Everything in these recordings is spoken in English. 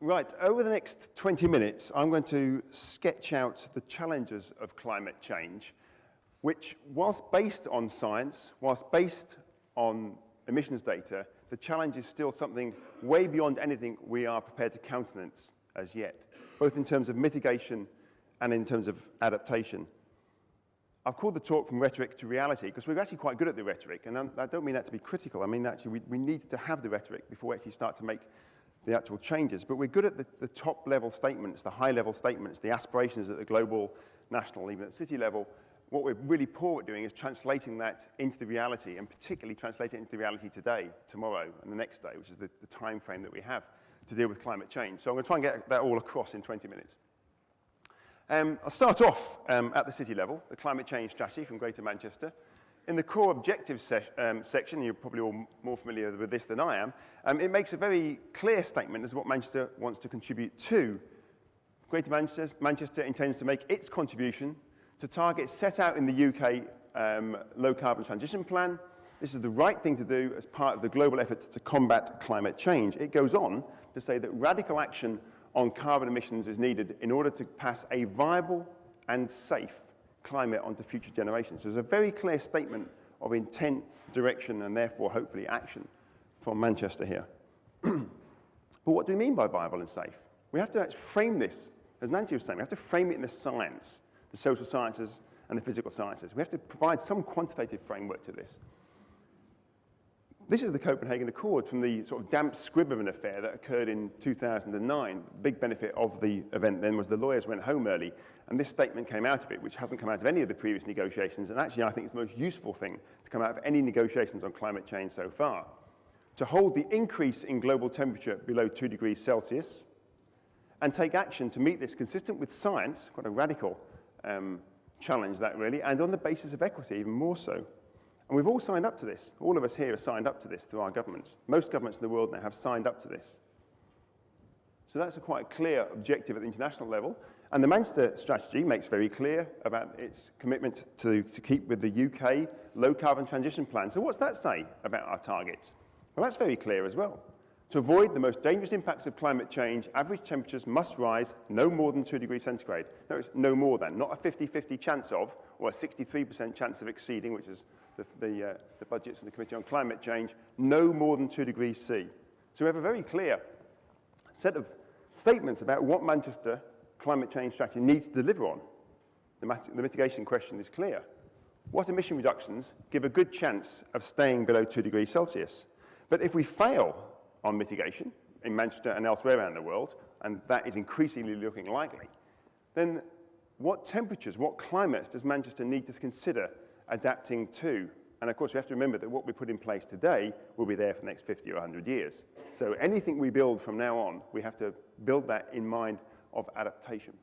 Right, over the next 20 minutes, I'm going to sketch out the challenges of climate change, which, whilst based on science, whilst based on emissions data, the challenge is still something way beyond anything we are prepared to countenance as yet, both in terms of mitigation and in terms of adaptation. I've called the talk from rhetoric to reality because we're actually quite good at the rhetoric, and I don't mean that to be critical. I mean, actually, we, we need to have the rhetoric before we actually start to make the actual changes. But we're good at the, the top level statements, the high level statements, the aspirations at the global, national, even at city level. What we're really poor at doing is translating that into the reality, and particularly translating it into the reality today, tomorrow, and the next day, which is the, the time frame that we have to deal with climate change. So I'm going to try and get that all across in 20 minutes. Um, I'll start off um, at the city level, the climate change strategy from Greater Manchester. In the core objectives se um, section, you're probably all more familiar with this than I am, um, it makes a very clear statement as to what Manchester wants to contribute to. Greater Manchester, Manchester intends to make its contribution to targets set out in the UK um, low carbon transition plan. This is the right thing to do as part of the global effort to combat climate change. It goes on to say that radical action on carbon emissions is needed in order to pass a viable and safe climate onto future generations. So there's a very clear statement of intent, direction, and therefore, hopefully, action from Manchester here. but what do we mean by viable and safe? We have to frame this, as Nancy was saying, we have to frame it in the science, the social sciences and the physical sciences. We have to provide some quantitative framework to this. This is the Copenhagen Accord from the sort of damp squib of an affair that occurred in 2009. The big benefit of the event then was the lawyers went home early, and this statement came out of it, which hasn't come out of any of the previous negotiations, and actually I think it's the most useful thing to come out of any negotiations on climate change so far. To hold the increase in global temperature below 2 degrees Celsius, and take action to meet this consistent with science, quite a radical um, challenge that really, and on the basis of equity even more so. And we've all signed up to this. All of us here have signed up to this through our governments. Most governments in the world now have signed up to this. So that's a quite clear objective at the international level. And the Manchester strategy makes very clear about its commitment to, to keep with the UK low carbon transition plan. So what's that say about our targets? Well, that's very clear as well. To avoid the most dangerous impacts of climate change, average temperatures must rise no more than 2 degrees centigrade. No, it's no more than, not a 50-50 chance of, or a 63% chance of exceeding, which is the, the, uh, the budgets of the Committee on Climate Change, no more than 2 degrees C. So we have a very clear set of statements about what Manchester climate change strategy needs to deliver on. The, the mitigation question is clear. What emission reductions give a good chance of staying below 2 degrees Celsius? But if we fail on mitigation in Manchester and elsewhere around the world, and that is increasingly looking likely, then what temperatures, what climates does Manchester need to consider adapting to. And of course, we have to remember that what we put in place today will be there for the next 50 or 100 years. So anything we build from now on, we have to build that in mind of adaptation.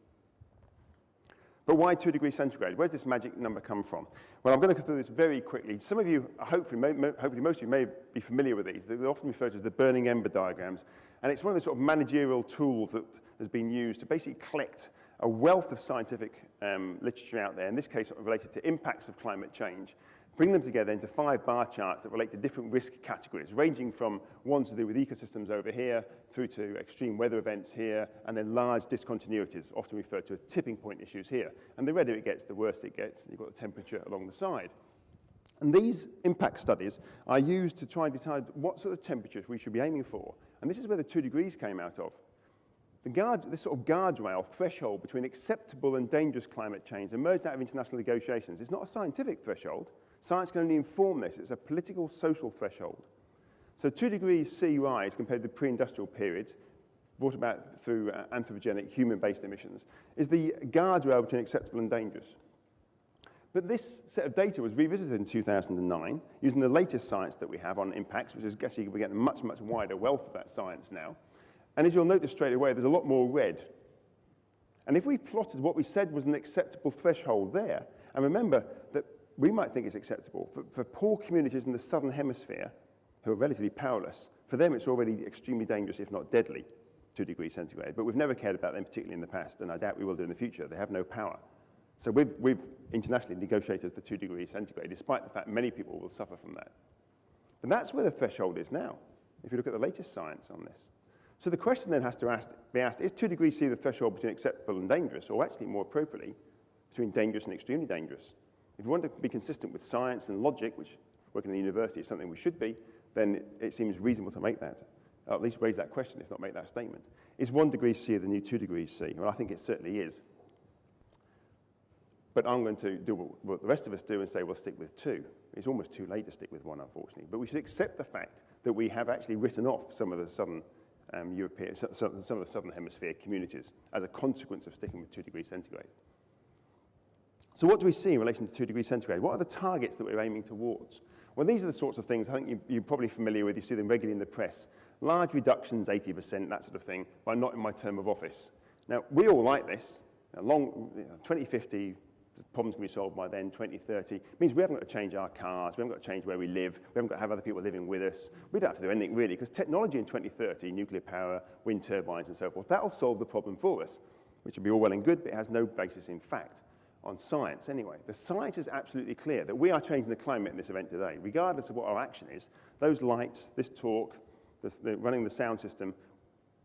But why 2 degrees centigrade? Where's this magic number come from? Well, I'm going to go through this very quickly. Some of you, hopefully, hopefully most of you may be familiar with these. They're often referred to as the burning ember diagrams. And it's one of the sort of managerial tools that has been used to basically collect a wealth of scientific um, literature out there, in this case related to impacts of climate change, bring them together into five bar charts that relate to different risk categories, ranging from ones to do with ecosystems over here, through to extreme weather events here, and then large discontinuities, often referred to as tipping point issues here. And the redder it gets, the worse it gets. You've got the temperature along the side. And these impact studies are used to try and decide what sort of temperatures we should be aiming for. And this is where the two degrees came out of. The guard, this sort of guardrail threshold between acceptable and dangerous climate change emerged out of international negotiations. It's not a scientific threshold. Science can only inform this. It's a political, social threshold. So two degrees C rise compared to the pre-industrial periods, brought about through uh, anthropogenic human-based emissions, is the guardrail between acceptable and dangerous. But this set of data was revisited in 2009 using the latest science that we have on impacts, which is guessing we're getting a much, much wider wealth of that science now. And as you'll notice straight away, there's a lot more red. And if we plotted what we said was an acceptable threshold there, and remember we might think it's acceptable, for, for poor communities in the southern hemisphere, who are relatively powerless, for them it's already extremely dangerous, if not deadly, 2 degrees centigrade. But we've never cared about them, particularly in the past, and I doubt we will do in the future. They have no power. So we've, we've internationally negotiated for 2 degrees centigrade, despite the fact many people will suffer from that. But that's where the threshold is now, if you look at the latest science on this. So the question then has to ask, be asked, is 2 degrees C the threshold between acceptable and dangerous, or actually more appropriately, between dangerous and extremely dangerous? If you want to be consistent with science and logic, which working in the university is something we should be, then it seems reasonable to make that, or at least raise that question, if not make that statement. Is 1 degree C the new 2 degrees C? Well, I think it certainly is. But I'm going to do what the rest of us do and say we'll stick with 2. It's almost too late to stick with 1, unfortunately. But we should accept the fact that we have actually written off some of the southern um, European, some of the southern hemisphere communities as a consequence of sticking with 2 degrees centigrade. So what do we see in relation to 2 degrees centigrade? What are the targets that we're aiming towards? Well, these are the sorts of things I think you, you're probably familiar with. You see them regularly in the press. Large reductions, 80%, that sort of thing, but not in my term of office. Now, we all like this. Long, you know, 2050, the problems can be solved by then, 2030. It means we haven't got to change our cars, we haven't got to change where we live, we haven't got to have other people living with us. We don't have to do anything really, because technology in 2030, nuclear power, wind turbines and so forth, that'll solve the problem for us, which will be all well and good, but it has no basis in fact on science anyway. The science is absolutely clear that we are changing the climate in this event today, regardless of what our action is. Those lights, this talk, the, running the sound system,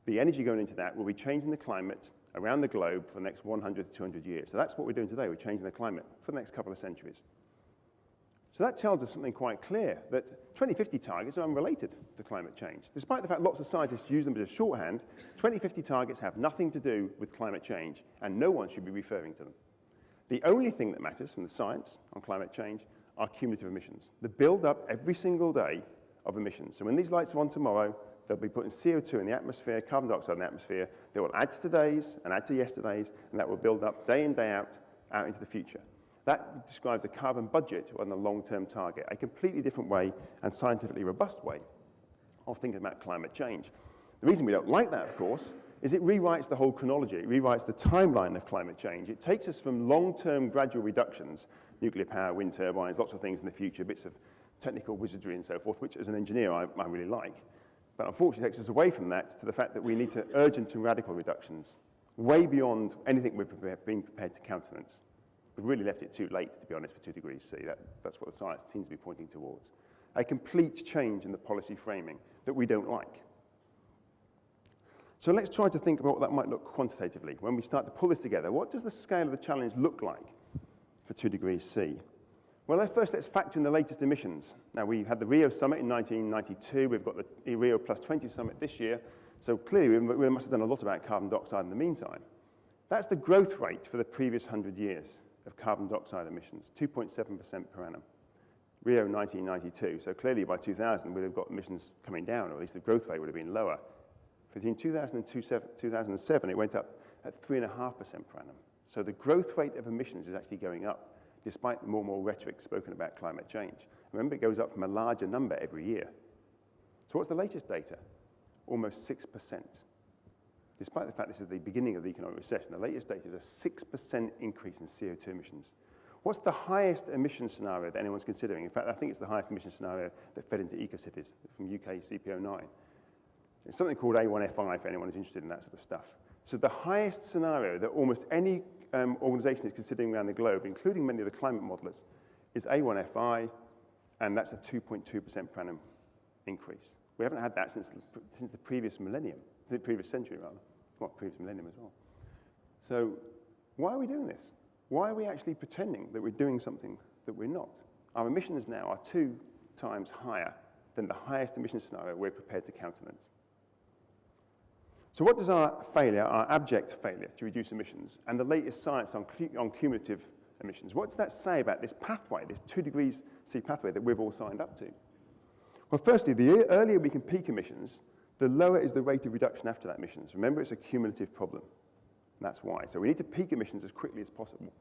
the energy going into that will be changing the climate around the globe for the next 100 to 200 years. So that's what we're doing today. We're changing the climate for the next couple of centuries. So that tells us something quite clear, that 2050 targets are unrelated to climate change. Despite the fact lots of scientists use them as a shorthand, 2050 targets have nothing to do with climate change, and no one should be referring to them. The only thing that matters from the science on climate change are cumulative emissions, the build-up every single day of emissions. So when these lights are on tomorrow, they'll be putting CO2 in the atmosphere, carbon dioxide in the atmosphere. They will add to today's and add to yesterday's, and that will build up day in, day out, out into the future. That describes a carbon budget on the long-term target, a completely different way and scientifically robust way of thinking about climate change. The reason we don't like that, of course, is it rewrites the whole chronology. It rewrites the timeline of climate change. It takes us from long-term gradual reductions, nuclear power, wind turbines, lots of things in the future, bits of technical wizardry and so forth, which as an engineer I, I really like. But unfortunately takes us away from that to the fact that we need to urgent and radical reductions, way beyond anything we've been prepared to countenance. We've really left it too late, to be honest, for two degrees C. That, that's what the science seems to be pointing towards. A complete change in the policy framing that we don't like. So let's try to think about what that might look quantitatively. When we start to pull this together, what does the scale of the challenge look like for 2 degrees C? Well, first let's factor in the latest emissions. Now, we had the Rio Summit in 1992. We've got the Rio Plus 20 Summit this year. So clearly, we must have done a lot about carbon dioxide in the meantime. That's the growth rate for the previous 100 years of carbon dioxide emissions, 2.7% per annum. Rio 1992. So clearly by 2000, we'd have got emissions coming down, or at least the growth rate would have been lower. Between 2002 2007, it went up at 3.5% per annum. So the growth rate of emissions is actually going up, despite the more and more rhetoric spoken about climate change. Remember, it goes up from a larger number every year. So what's the latest data? Almost 6%. Despite the fact this is the beginning of the economic recession, the latest data is a 6% increase in CO2 emissions. What's the highest emission scenario that anyone's considering? In fact, I think it's the highest emission scenario that fed into EcoCities from UK CP09. It's something called A1FI for anyone who's interested in that sort of stuff. So the highest scenario that almost any um, organization is considering around the globe, including many of the climate modelers, is A1FI, and that's a 2.2% per annum increase. We haven't had that since since the previous millennium, the previous century rather, well, previous millennium as well. So why are we doing this? Why are we actually pretending that we're doing something that we're not? Our emissions now are two times higher than the highest emission scenario we're prepared to countenance. So what does our failure, our abject failure to reduce emissions, and the latest science on, on cumulative emissions, what does that say about this pathway, this two degrees C pathway that we've all signed up to? Well, firstly, the earlier we can peak emissions, the lower is the rate of reduction after that emissions. Remember, it's a cumulative problem. That's why. So we need to peak emissions as quickly as possible.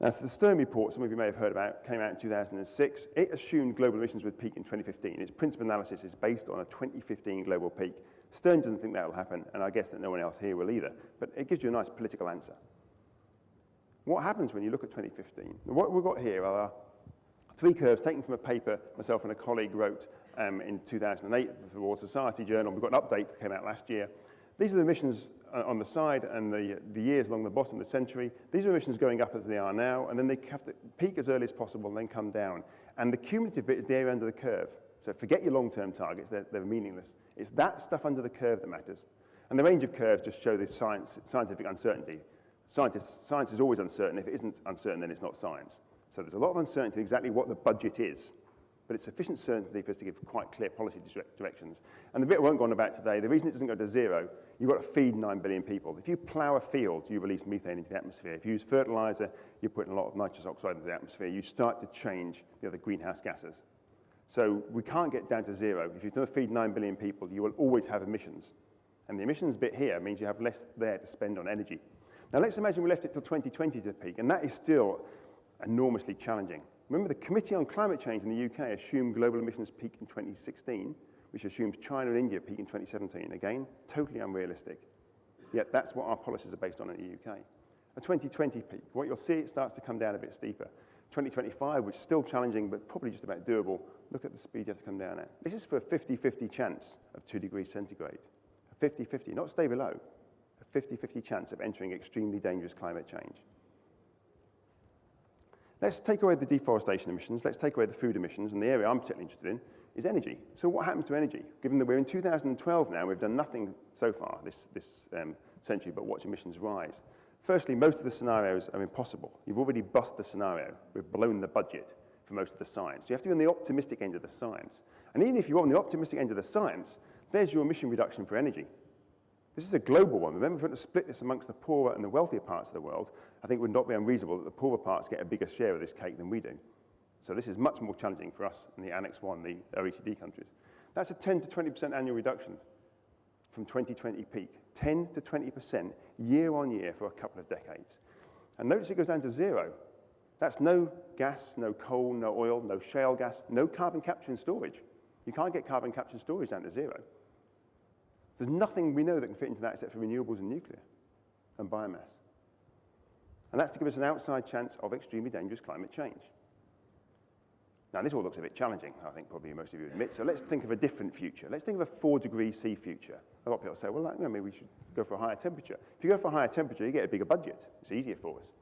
Now, the Stern report, some of you may have heard about, came out in 2006. It assumed global emissions would peak in 2015. Its principal analysis is based on a 2015 global peak. Stern doesn't think that will happen, and I guess that no one else here will either. But it gives you a nice political answer. What happens when you look at 2015? What we've got here are three curves taken from a paper myself and a colleague wrote um, in 2008 for the Royal Society Journal. We've got an update that came out last year. These are the emissions uh, on the side and the, the years along the bottom of the century. These are emissions going up as they are now, and then they have to peak as early as possible and then come down. And the cumulative bit is the area under the curve. So forget your long-term targets, they're, they're meaningless. It's that stuff under the curve that matters. And the range of curves just show the science, scientific uncertainty. Scientists, science is always uncertain. If it isn't uncertain, then it's not science. So there's a lot of uncertainty exactly what the budget is but it's sufficient certainty for us to give quite clear policy directions. And the bit won't go on about today, the reason it doesn't go to zero, you've got to feed 9 billion people. If you plow a field, you release methane into the atmosphere. If you use fertilizer, you're putting a lot of nitrous oxide into the atmosphere. You start to change the other greenhouse gases. So we can't get down to zero. If you're going to feed 9 billion people, you will always have emissions. And the emissions bit here means you have less there to spend on energy. Now let's imagine we left it till 2020 to peak, and that is still enormously challenging. Remember, the Committee on Climate Change in the UK assumed global emissions peak in 2016, which assumes China and India peak in 2017. Again, totally unrealistic. Yet that's what our policies are based on in the UK. A 2020 peak, what you'll see, it starts to come down a bit steeper. 2025, which is still challenging, but probably just about doable. Look at the speed you have to come down at. This is for a 50-50 chance of 2 degrees centigrade. A 50-50, not stay below. A 50-50 chance of entering extremely dangerous climate change. Let's take away the deforestation emissions, let's take away the food emissions, and the area I'm particularly interested in is energy. So what happens to energy? Given that we're in 2012 now, we've done nothing so far this, this um, century but watch emissions rise. Firstly, most of the scenarios are impossible. You've already bust the scenario. We've blown the budget for most of the science. You have to be on the optimistic end of the science. And even if you're on the optimistic end of the science, there's your emission reduction for energy. This is a global one. Remember, if we're going to split this amongst the poorer and the wealthier parts of the world, I think it would not be unreasonable that the poorer parts get a bigger share of this cake than we do. So this is much more challenging for us in the Annex 1, the OECD countries. That's a 10 to 20% annual reduction from 2020 peak. 10 to 20% year on year for a couple of decades. And notice it goes down to zero. That's no gas, no coal, no oil, no shale gas, no carbon capture and storage. You can't get carbon capture and storage down to zero. There's nothing we know that can fit into that except for renewables and nuclear and biomass. And that's to give us an outside chance of extremely dangerous climate change. Now, this all looks a bit challenging, I think probably most of you admit, so let's think of a different future. Let's think of a four degree C future. A lot of people say, well, maybe we should go for a higher temperature. If you go for a higher temperature, you get a bigger budget. It's easier for us.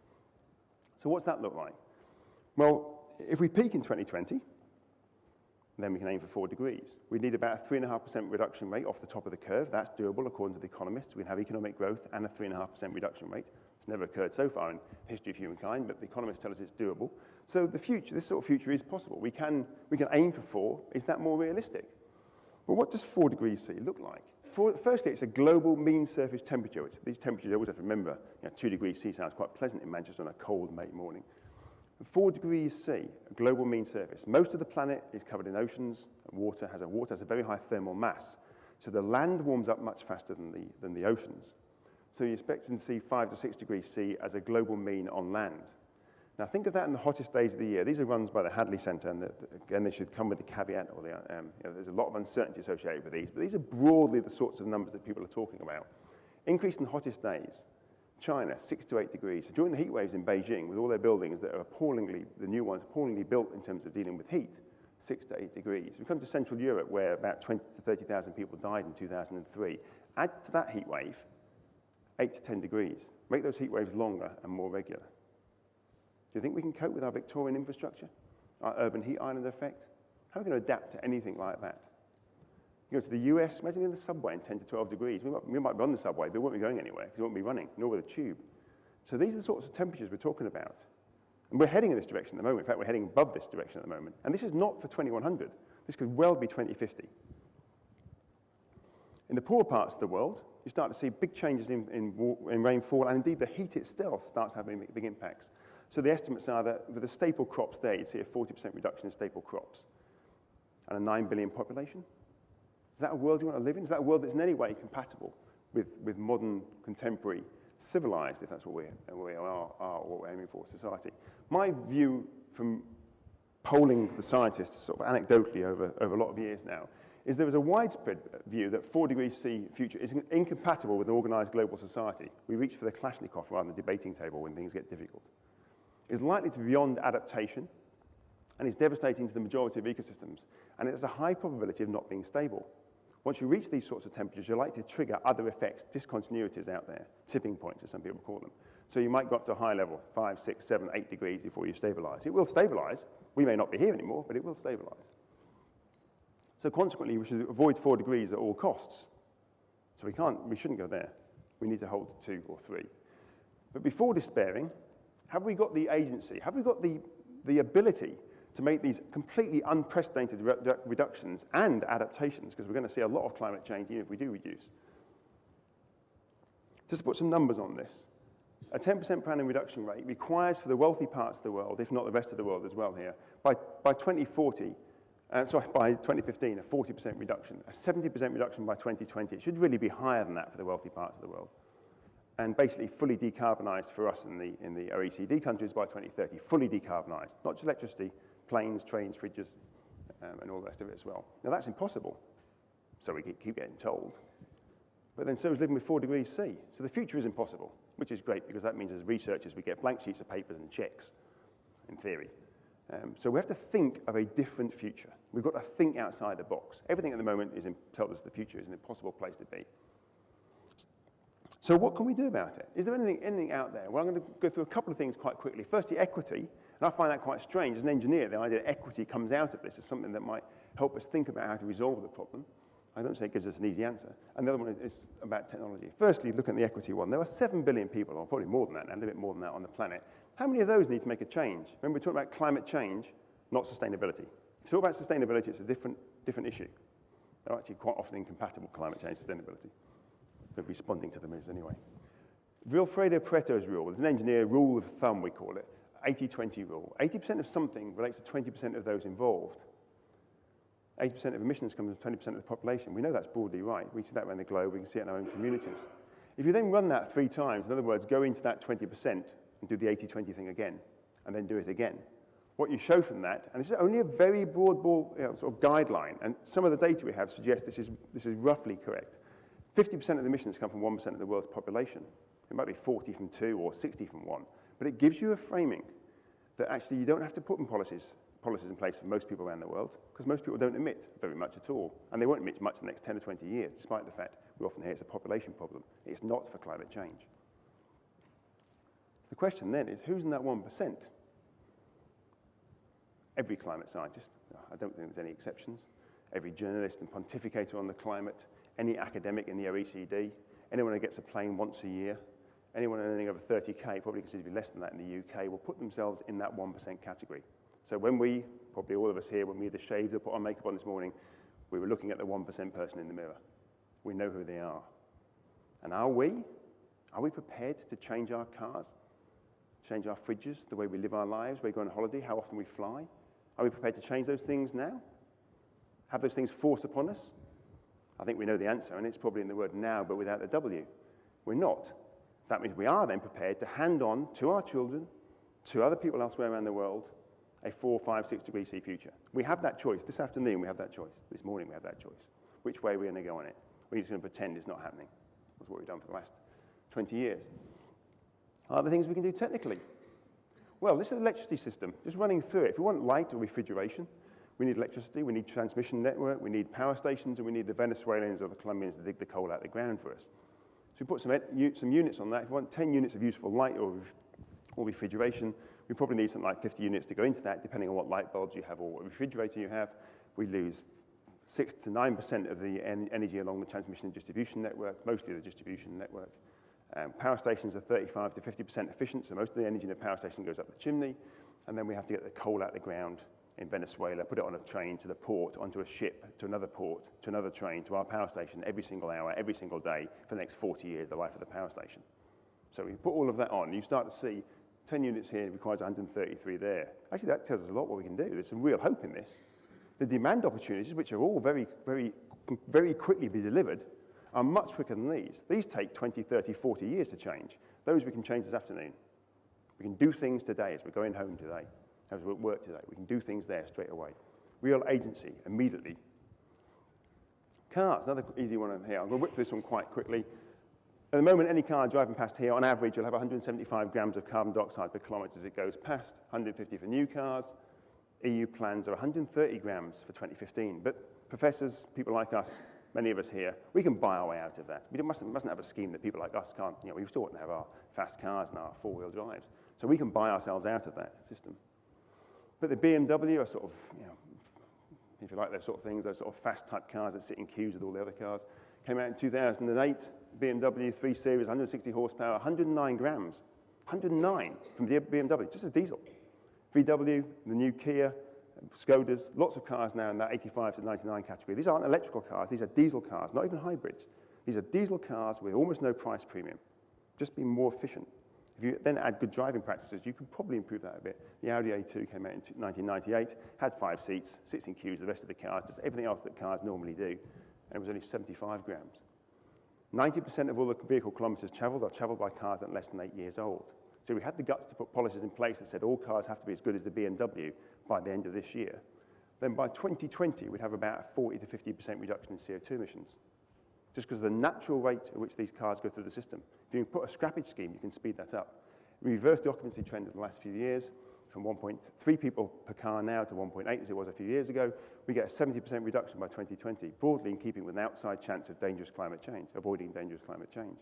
So what's that look like? Well, if we peak in 2020, then we can aim for four degrees. We need about a 3.5% reduction rate off the top of the curve. That's doable according to the economists. We have economic growth and a 3.5% reduction rate. It's never occurred so far in the history of humankind, but the economists tell us it's doable. So the future, this sort of future is possible. We can, we can aim for four. Is that more realistic? Well, what does four degrees C look like? For, firstly, it's a global mean surface temperature, which these temperatures you always have to remember. You know, two degrees C sounds quite pleasant in Manchester on a cold May morning. 4 degrees C, global mean surface. Most of the planet is covered in oceans, water has a, water has a very high thermal mass. So the land warms up much faster than the, than the oceans. So you expect to see 5 to 6 degrees C as a global mean on land. Now think of that in the hottest days of the year. These are runs by the Hadley Centre, and the, again, they should come with the caveat, or the, um, you know, there's a lot of uncertainty associated with these, but these are broadly the sorts of numbers that people are talking about. Increase in the hottest days, China, six to eight degrees. So during the heat waves in Beijing, with all their buildings that are appallingly, the new ones, appallingly built in terms of dealing with heat, six to eight degrees. We come to Central Europe, where about 20 to 30,000 people died in 2003. Add to that heat wave, eight to 10 degrees. Make those heat waves longer and more regular. Do you think we can cope with our Victorian infrastructure, our urban heat island effect? How are we going to adapt to anything like that? You go to the US, imagine in the subway in 10 to 12 degrees. We might, we might be on the subway, but we won't be going anywhere because we won't be running, nor with a tube. So these are the sorts of temperatures we're talking about. And we're heading in this direction at the moment. In fact, we're heading above this direction at the moment. And this is not for 2100. This could well be 2050. In the poor parts of the world, you start to see big changes in, in, in rainfall, and indeed the heat itself starts having big impacts. So the estimates are that for the staple crops there, you'd see a 40% reduction in staple crops and a 9 billion population. Is that a world you want to live in? Is that a world that's in any way compatible with, with modern, contemporary, civilized, if that's what we, we are, are what we're aiming for, society? My view from polling the scientists sort of anecdotally over, over a lot of years now is there is a widespread view that 4 degrees C future is incompatible with an organized global society. We reach for the Kalashnikov rather than the debating table when things get difficult. It's likely to be beyond adaptation and is devastating to the majority of ecosystems, and it has a high probability of not being stable. Once you reach these sorts of temperatures, you're likely to trigger other effects, discontinuities out there, tipping points, as some people call them. So you might go up to a high level, five, six, seven, eight degrees before you stabilize. It will stabilize. We may not be here anymore, but it will stabilize. So consequently, we should avoid four degrees at all costs. So we can't, we shouldn't go there. We need to hold to two or three. But before despairing, have we got the agency? Have we got the, the ability to make these completely unprecedented re reductions and adaptations? Because we're going to see a lot of climate change even if we do reduce. Just to put some numbers on this. A 10% per annum reduction rate requires for the wealthy parts of the world, if not the rest of the world as well here, by, by 2040, uh, sorry, by 2015, a 40% reduction, a 70% reduction by 2020. It should really be higher than that for the wealthy parts of the world. And basically fully decarbonized for us in the, in the OECD countries by 2030, fully decarbonized, not just electricity, planes, trains, fridges, um, and all the rest of it as well. Now that's impossible, so we keep getting told. But then so is living with four degrees C. So the future is impossible, which is great because that means as researchers we get blank sheets of papers and checks, in theory. Um, so we have to think of a different future. We've got to think outside the box. Everything at the moment is in, tells us the future is an impossible place to be. So what can we do about it? Is there anything, anything out there? Well, I'm going to go through a couple of things quite quickly. Firstly, equity. And I find that quite strange. As an engineer, the idea that equity comes out of this is something that might help us think about how to resolve the problem. I don't say it gives us an easy answer. And the other one is about technology. Firstly, look at the equity one. There are 7 billion people, or probably more than that, and a little bit more than that on the planet. How many of those need to make a change? Remember, we're talking about climate change, not sustainability. If you talk about sustainability, it's a different, different issue. They're actually quite often incompatible, climate change and sustainability. Of responding to them is anyway. Vilfredo Pareto's rule, is an engineer rule of thumb, we call it, 80-20 rule. 80% of something relates to 20% of those involved. 80% of emissions come from 20% of the population. We know that's broadly right. We see that around the globe. We can see it in our own communities. If you then run that three times, in other words, go into that 20% and do the 80-20 thing again, and then do it again, what you show from that, and this is only a very broad ball, you know, sort of guideline, and some of the data we have suggests this is, this is roughly correct. 50% of the emissions come from 1% of the world's population. It might be 40 from two or 60 from one, but it gives you a framing that actually you don't have to put in policies, policies in place for most people around the world, because most people don't emit very much at all, and they won't emit much in the next 10 or 20 years, despite the fact we often hear it's a population problem. It's not for climate change. The question then is, who's in that 1%? Every climate scientist, I don't think there's any exceptions, every journalist and pontificator on the climate, any academic in the OECD, anyone who gets a plane once a year, anyone earning over 30K, probably considerably less than that in the UK, will put themselves in that 1% category. So when we, probably all of us here, when we either shaved or put our makeup on this morning, we were looking at the 1% person in the mirror. We know who they are. And are we? Are we prepared to change our cars? Change our fridges, the way we live our lives, where we go on holiday, how often we fly? Are we prepared to change those things now? Have those things forced upon us? I think we know the answer, and it's probably in the word now, but without the W. We're not. That means we are then prepared to hand on to our children, to other people elsewhere around the world, a four, five, six degree C future. We have that choice. This afternoon, we have that choice. This morning, we have that choice. Which way are we're going to go on it. We're just going to pretend it's not happening. That's what we've done for the last 20 years. Are there things we can do technically? Well, this is the electricity system. Just running through it. If we want light or refrigeration, we need electricity, we need transmission network, we need power stations, and we need the Venezuelans or the Colombians to dig the coal out of the ground for us. So we put some, some units on that. If we want 10 units of useful light or, or refrigeration, we probably need something like 50 units to go into that, depending on what light bulbs you have or what refrigerator you have. We lose 6 to 9% of the en energy along the transmission and distribution network, mostly the distribution network. Um, power stations are 35 to 50% efficient, so most of the energy in the power station goes up the chimney, and then we have to get the coal out of the ground in Venezuela, put it on a train to the port, onto a ship, to another port, to another train, to our power station every single hour, every single day for the next 40 years, the life of the power station. So we put all of that on, you start to see 10 units here requires 133 there. Actually, that tells us a lot what we can do. There's some real hope in this. The demand opportunities, which are all very, very, very quickly be delivered, are much quicker than these. These take 20, 30, 40 years to change. Those we can change this afternoon. We can do things today as we're going home today as we work today. We can do things there straight away. Real agency, immediately. Cars, another easy one here. I'm going to whip through this one quite quickly. At the moment, any car driving past here, on average, you'll have 175 grams of carbon dioxide per kilometre as it goes past, 150 for new cars. EU plans are 130 grams for 2015. But professors, people like us, many of us here, we can buy our way out of that. We mustn't, mustn't have a scheme that people like us can't, you know, we still want to have our fast cars and our four-wheel drives. So we can buy ourselves out of that system. But the BMW are sort of, you know, if you like those sort of things, those sort of fast type cars that sit in queues with all the other cars. Came out in 2008, BMW 3 Series, 160 horsepower, 109 grams. 109 from the BMW, just a diesel. VW, the new Kia, Skodas, lots of cars now in that 85 to 99 category. These aren't electrical cars, these are diesel cars, not even hybrids. These are diesel cars with almost no price premium, just being more efficient. If you then add good driving practices, you could probably improve that a bit. The Audi A2 came out in 1998, had five seats, sits in queues, the rest of the cars, does everything else that cars normally do, and it was only 75 grams. 90% of all the vehicle kilometers traveled are traveled by cars that are less than eight years old. So we had the guts to put policies in place that said all cars have to be as good as the BMW by the end of this year. Then by 2020, we'd have about a 40 to 50% reduction in CO2 emissions just because of the natural rate at which these cars go through the system. If you put a scrappage scheme, you can speed that up. We reversed the occupancy trend in the last few years from 1.3 people per car now to 1.8 as it was a few years ago. We get a 70% reduction by 2020, broadly in keeping with an outside chance of dangerous climate change, avoiding dangerous climate change.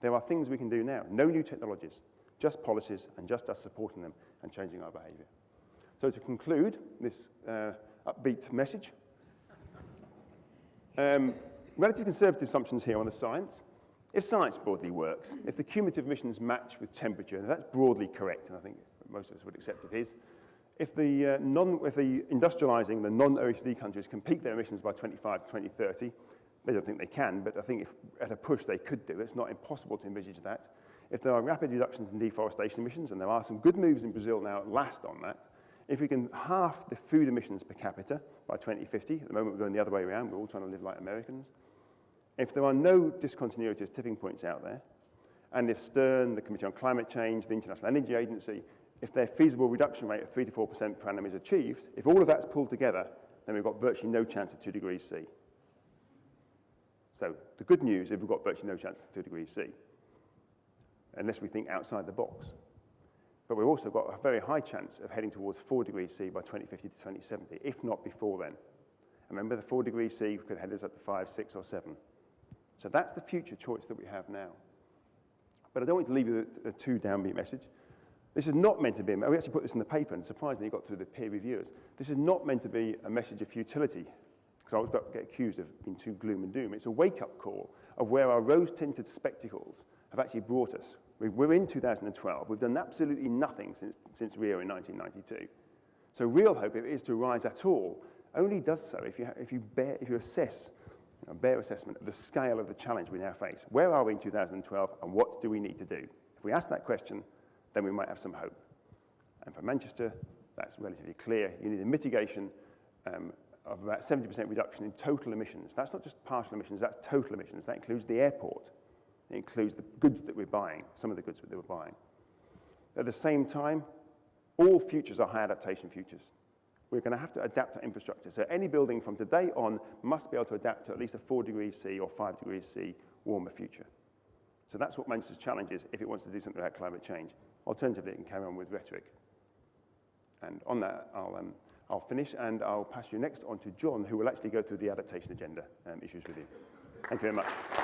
There are things we can do now, no new technologies, just policies and just us supporting them and changing our behavior. So to conclude this uh, upbeat message, um, relative conservative assumptions here on the science. If science broadly works, if the cumulative emissions match with temperature, and that's broadly correct, and I think most of us would accept it is, if the, uh, non, if the industrializing, the non-OECD countries can peak their emissions by 25 to 2030, they don't think they can, but I think if at a push they could do. It's not impossible to envisage that. If there are rapid reductions in deforestation emissions, and there are some good moves in Brazil now at last on that, if we can half the food emissions per capita by 2050, at the moment we're going the other way around, we're all trying to live like Americans, if there are no discontinuities, tipping points out there, and if Stern, the Committee on Climate Change, the International Energy Agency, if their feasible reduction rate of 3 to 4% per annum is achieved, if all of that's pulled together, then we've got virtually no chance of 2 degrees C. So the good news is we've got virtually no chance of 2 degrees C, unless we think outside the box. But we've also got a very high chance of heading towards 4 degrees C by 2050 to 2070, if not before then. remember, the 4 degrees C could head us up to 5, 6, or 7. So that's the future choice that we have now. But I don't want to leave you with a too downbeat message. This is not meant to be, we actually put this in the paper and surprisingly got through the peer reviewers. This is not meant to be a message of futility, because I always got, get accused of being too gloom and doom. It's a wake-up call of where our rose-tinted spectacles have actually brought us. We're in 2012. We've done absolutely nothing since, since Rio in 1992. So real hope, if it is to rise at all, only does so if you, if you, bear, if you assess a bare assessment of the scale of the challenge we now face. Where are we in 2012 and what do we need to do? If we ask that question, then we might have some hope. And for Manchester, that's relatively clear. You need a mitigation um, of about 70% reduction in total emissions. That's not just partial emissions, that's total emissions. That includes the airport. It includes the goods that we're buying, some of the goods that we're buying. At the same time, all futures are high adaptation futures we're going to have to adapt our infrastructure. So any building from today on must be able to adapt to at least a 4 degrees C or 5 degrees C warmer future. So that's what Manchester's challenge is if it wants to do something about climate change. Alternatively, it can carry on with rhetoric. And on that, I'll, um, I'll finish and I'll pass you next on to John, who will actually go through the adaptation agenda um, issues with you. Thank you very much.